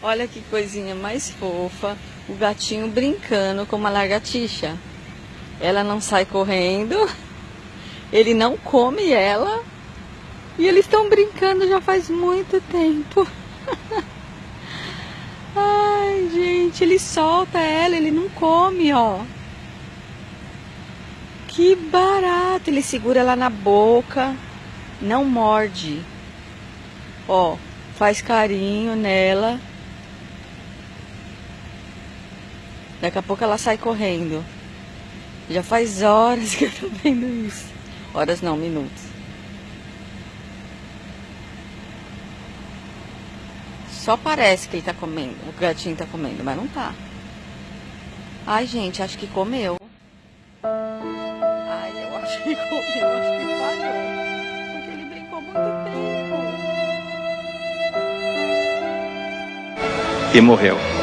Olha que coisinha mais fofa. O gatinho brincando com uma lagartixa. Ela não sai correndo. Ele não come ela. E eles estão brincando já faz muito tempo. Ai, gente, ele solta ela, ele não come, ó. Que barato! Ele segura ela na boca, não morde. Ó, faz carinho nela. Daqui a pouco ela sai correndo. Já faz horas que eu tô vendo isso. Horas não, minutos. Só parece que ele tá comendo, o gatinho tá comendo, mas não tá. Ai, gente, acho que comeu. Ai, eu acho que comeu, acho que falhou. Porque ele brincou muito tempo. E morreu.